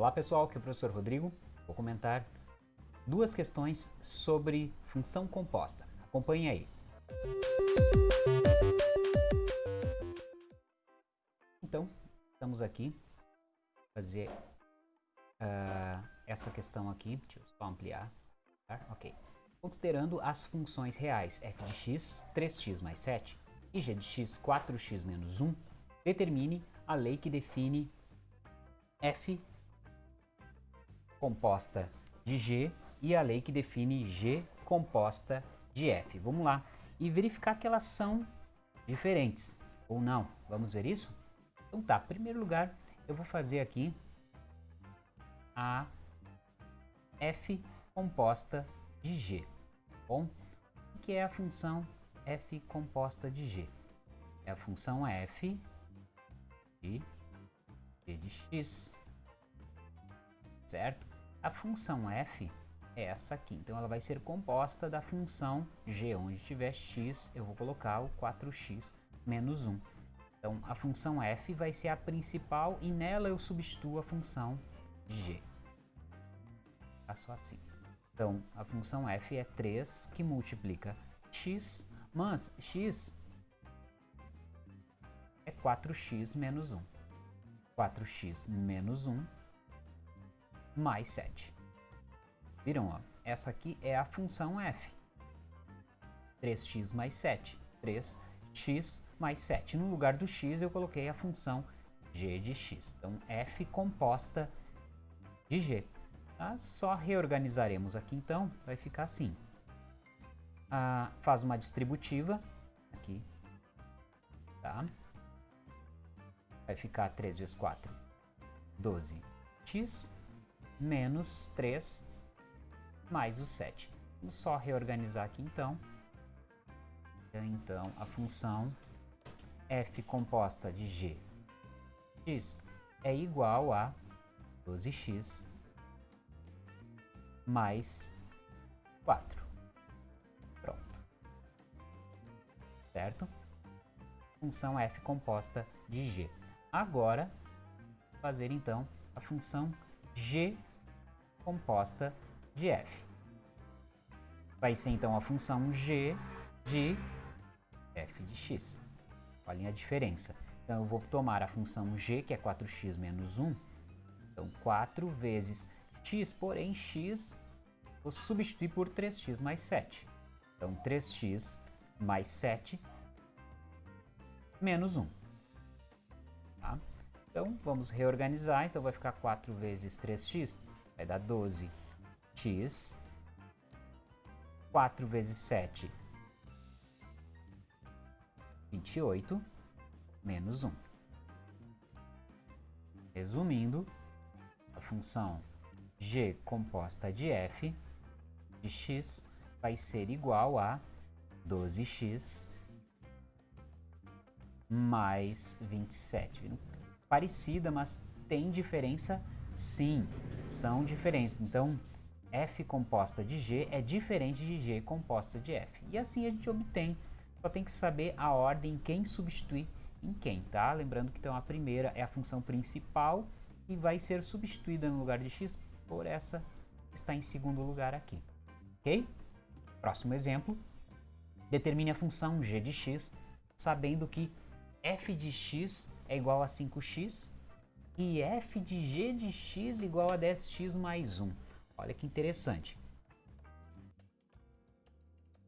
Olá pessoal, aqui é o professor Rodrigo. Vou comentar duas questões sobre função composta. Acompanhe aí. Então, estamos aqui fazer uh, essa questão aqui. Deixa eu só ampliar. Tá? Ok. Considerando as funções reais f de x, 3x mais 7, e g de x, 4x menos 1, determine a lei que define f composta de g e a lei que define g composta de f. Vamos lá e verificar que elas são diferentes ou não. Vamos ver isso? Então tá, em primeiro lugar eu vou fazer aqui a f composta de g. Bom, o que é a função f composta de g? É a função f de g de x, certo? A função f é essa aqui, então ela vai ser composta da função g, onde tiver x, eu vou colocar o 4x menos 1. Então, a função f vai ser a principal e nela eu substituo a função g. Faço assim. Então, a função f é 3 que multiplica x, mas x é 4x menos 1. 4x menos 1 mais 7. Viram? Ó? Essa aqui é a função f. 3x mais 7. 3x mais 7. No lugar do x eu coloquei a função g de x. Então, f composta de g. Tá? Só reorganizaremos aqui então, vai ficar assim. Ah, faz uma distributiva aqui, tá? vai ficar 3 vezes 4, 12x, menos 3, mais o 7. Vamos só reorganizar aqui então. Então, a função f composta de g x é igual a 12x mais 4. Pronto. Certo? Função f composta de g. Agora, fazer então a função g composta de f. Vai ser então a função g de f de x. Olhem a diferença. Então eu vou tomar a função g, que é 4x menos 1. Então 4 vezes x, porém x vou substituir por 3x mais 7. Então 3x mais 7 menos 1. Tá? Então, vamos reorganizar. Então, vai ficar 4 vezes 3x, vai dar 12x. 4 vezes 7, 28, menos 1. Resumindo, a função g composta de f de x vai ser igual a 12x mais 27. Parecida, mas tem diferença? Sim, são diferentes. Então, f composta de g é diferente de g composta de f. E assim a gente obtém. Só tem que saber a ordem quem substitui em quem, tá? Lembrando que então a primeira é a função principal e vai ser substituída no lugar de x por essa que está em segundo lugar aqui. Ok? Próximo exemplo. Determine a função g de x, sabendo que f de x é igual a 5x e f de g de x igual a 10x mais 1. Olha que interessante.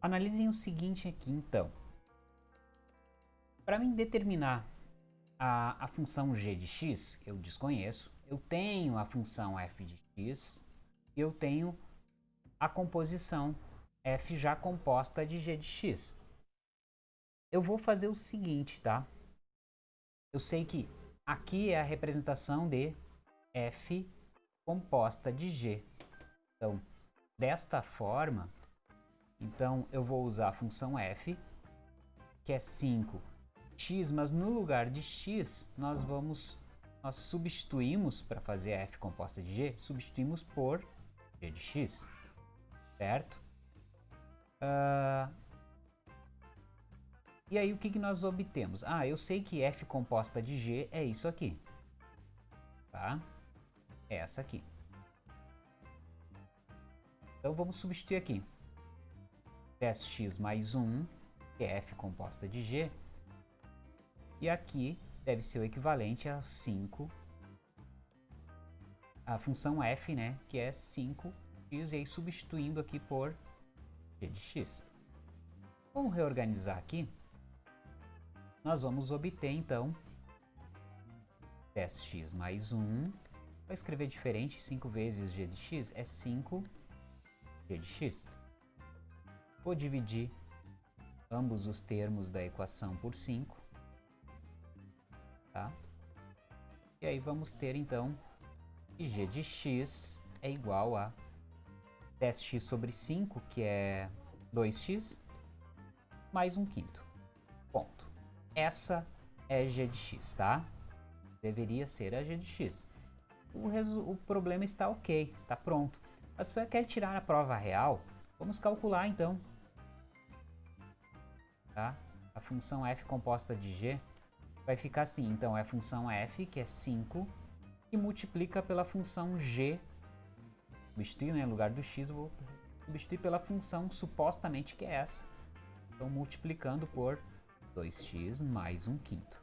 Analisem o seguinte aqui, então. Para mim determinar a, a função g de x, eu desconheço, eu tenho a função f de x e eu tenho a composição f já composta de g de x. Eu vou fazer o seguinte, tá? eu sei que aqui é a representação de f composta de g. Então, desta forma, então eu vou usar a função f, que é 5x, mas no lugar de x, nós vamos, nós substituímos, para fazer f composta de g, substituímos por g de x, certo? Uh, e aí o que, que nós obtemos? Ah, eu sei que f composta de g é isso aqui. Tá? é essa aqui. Então vamos substituir aqui. 10x mais 1, que é f composta de g. E aqui deve ser o equivalente a 5, a função f, né, que é 5x, e aí substituindo aqui por g de x. Vamos reorganizar aqui. Nós vamos obter, então, 10x mais 1. Vou escrever diferente, 5 vezes g de x é 5 g de x. Vou dividir ambos os termos da equação por 5. Tá? E aí vamos ter, então, que g de x é igual a 10x sobre 5, que é 2x, mais 1 quinto. Essa é g de x, tá? Deveria ser a g de x. O, o problema está ok, está pronto. Mas se você quer tirar a prova real, vamos calcular então. Tá? A função f composta de g vai ficar assim. Então, é a função f, que é 5, e multiplica pela função g. Substituir, né, no lugar do x, vou substituir pela função supostamente que é essa. Então, multiplicando por 2x mais 1 quinto.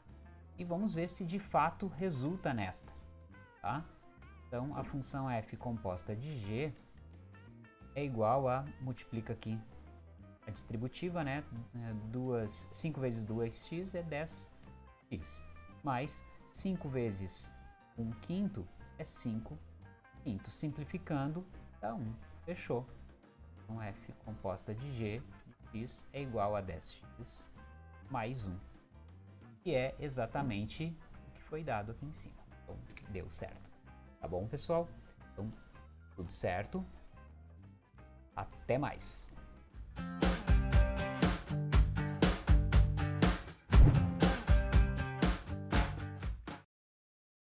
E vamos ver se de fato resulta nesta. Tá? Então, a função f composta de g é igual a, multiplica aqui a distributiva, né? 2, 5 vezes 2x é 10x, mais 5 vezes 1 quinto é 5 quinto. Simplificando, dá 1. Fechou. Então, f composta de g x é igual a 10x mais 1, que é exatamente o que foi dado aqui em cima. Então, deu certo. Tá bom, pessoal? Então, tudo certo. Até mais!